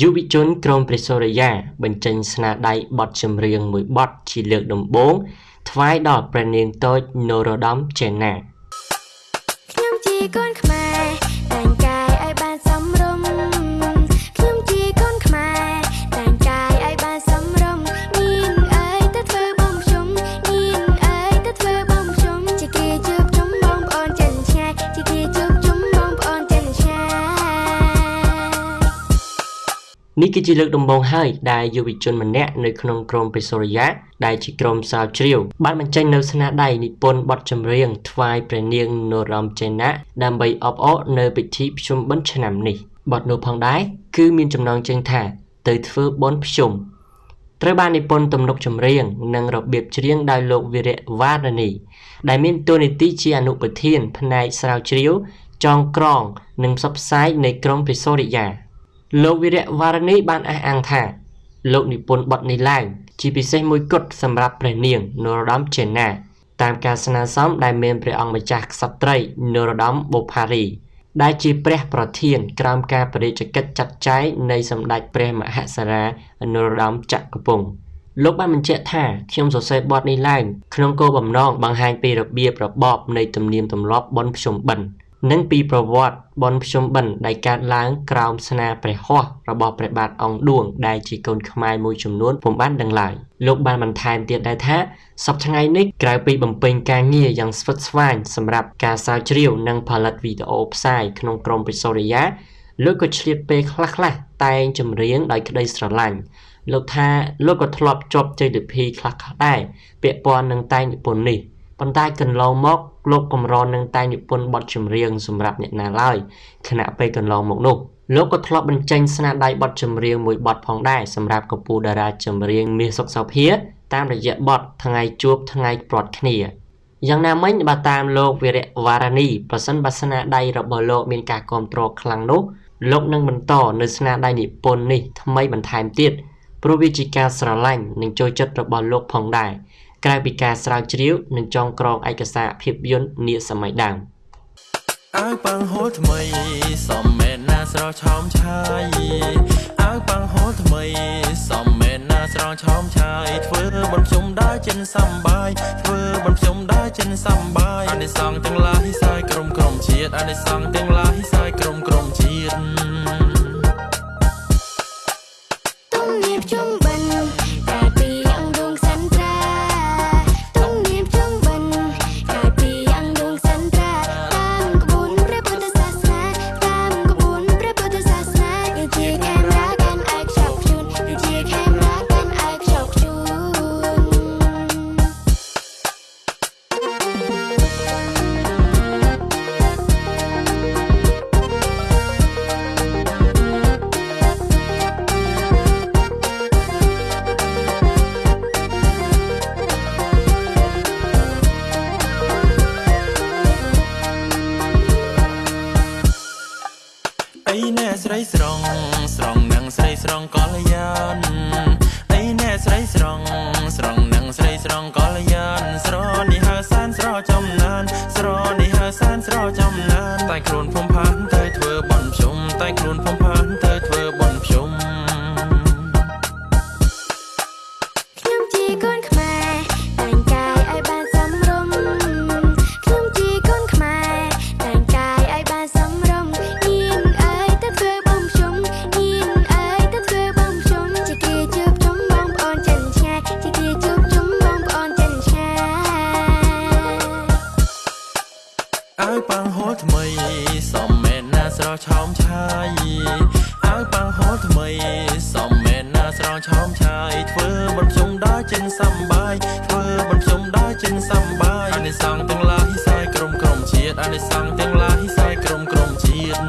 យុវជនក្រុមព្រះសូរិយាបញ្ចេញស្នាដៃបទចម្រៀងមួយបទជាលើកដំបូងថ្វាយដល់ព្រះនាងតូចនរោត្តមចេណាខ្ញុំជាកូនខ្មែរ នេះគឺជាលើកដំបូងហើយដែលយុវជនម្នាក់នៅក្នុងក្រុមពេសូរិយាដែលជាក្រុមសាវជ្រាវបានបញ្ចេញនៅស្នាដៃនិពន្ធបទចម្រៀងថ្វាយព្រះនាងនរោត្តមចេណាដើម្បីអបអរនៅពិធីភ្ជុំបិណ្ឌឆ្នាំនេះបទនោះផងដែរគឺមានចំណងជើងថាទៅធ្វើបុណ្យភ្ជុំត្រូវបាននិពន្ធទំនុកចម្រៀងនិងរបៀបច្រៀងដោយលោកវីរៈវ៉ារនី ដែលមានតួនាទីជាអនុប្រធានផ្នែកស្រាវជ្រាវចងក្រង និងផ្សព្វផ្សាយនៃក្រុមពិសូរិយា លោកវីរៈវ៉ារនីបានអះអាងថា លោកនិពន្ធបទនេះឡើងជាពិសេសមួយគត់សម្រាប់ព្រះនាងនរោត្តមចេណា តាមការស្នើសុំដែលមានព្រះអង្គម្ចាស់ក្សត្រីនរោត្តមបូផារី ដែលជាព្រះប្រធានក្រោមការបរិជ្ជកិច្ចចាត់ចែងនៃសម្ដេចព្រះមហាសារានរោត្តមចក្រពង្គលោកបានបញ្ជាក់ថាខ្ញុំសរសេរបទនេះឡើងក្នុងគោលបំណងបង្ហាញពីរបៀបរបបនៃទំនៀមទម្លាប់បុណ្យភ្ជុំបិណ្ឌ និងពីប្រវត្តិបនភ្ជុំបិណ្ឌដែលកើតឡើងក្រោមស្នាព្រះហស្ថរបស់ព្រះបាទអង្គឌួងដែលជាកូនខ្មែរមួយចំនួនពុំបានដឹងឡើយលោកបានបន្ថែមទៀតដែរថាសប្តាហ៍ថ្ងៃនេះក្រៅពីបំពេញការងារយ៉ាងស្វិតស្វាញសម្រាប់ការស្រាវជ្រាវនិងផលិតវីដេអូផ្សាយក្នុងក្រុមពិសូរិយាលោកក៏ឆ្លៀតពេលខ្លះៗតែងចម្រៀងដោយក្តីស្រឡាញ់លោកថាលោកក៏ធ្លាប់ជាប់ជ័យលាភីខ្លះៗដែរពាក់ព័ន្ធនឹងតែងនិពន្ធនេះ ប៉ុន្តែកន្លងមកលោកកម្រនឹងតែងនិពន្ធបទចម្រៀងសម្រាប់អ្នកណាឡើយខណៈពេលកន្លងមកនោះលោកក៏ធ្លាប់បញ្ចេញស្នាដៃបទចម្រៀងមួយបទផងដែរសម្រាប់កម្ពុជាតារាចម្រៀងមាសសុកសោភា តាមរយៈបទថ្ងៃជួបថ្ងៃព្រាត់គ្នាយ៉ាងណាមិញបើតាមលោកវីរៈវ៉ារ៉ានីប្រសិនបើស្នាដៃរបស់លោកមានការគ្រប់គ្រងខ្លាំងនោះលោកនឹងបន្តនៅស្នាដៃនិពន្ធនេះថ្មីបន្ថែមទៀតព្រោះវាជាការស្រឡាញ់និងចូលចិត្តរបស់លោកផងដែរ ក្រៅពីការស្រាវជ្រាវនិងចងក្រងឯកសារភាពយន្តនាសម័យដើមអាវប៉ាំងហូលថ្មីសំមែនណាស្រស់ឆោមឆាយអាវប៉ាំងហូលថ្មីសំមែនណាស្រស់ឆោមឆាយធ្វើបំជុំដើរចិនសំបាយធ្វើបំជុំដើរចិនសំបាយអានិសងទាំងឡាយសាយក្រុមក្រុមជាតិអានិសងទាំងឡាយសាយក្រុមក្រុមជាតិ អីណែស្រីស្រង ស្រងនឹងស្រីស្រងកល្យានអីណែស្រីស្រង ស្រងនឹងស្រីស្រងកល្យានស្រនេះហៅសានស្រចំណាន ស្រនេះហៅសានស្រចំណានតែខ្លួនភុំផានទៅធ្វើបន់ជុំតែខ្លួនភុំផានទៅធ្វើបន់ជុំ អាវប៉ាំងហូលថ្មីសំមែនណាស្រស់ឆោមឆាយអាវប៉ាំងហូលថ្មីសំមែនណាស្រស់ឆោមឆាយធ្វើបំជុំដល់ចិនសំបាយធ្វើបំជុំដល់ចិនសំបាយអានិសងទាំងឡាយសាយក្រុមក្រុមជាតិអានិសងទាំងឡាយសាយក្រុមក្រុមជាតិ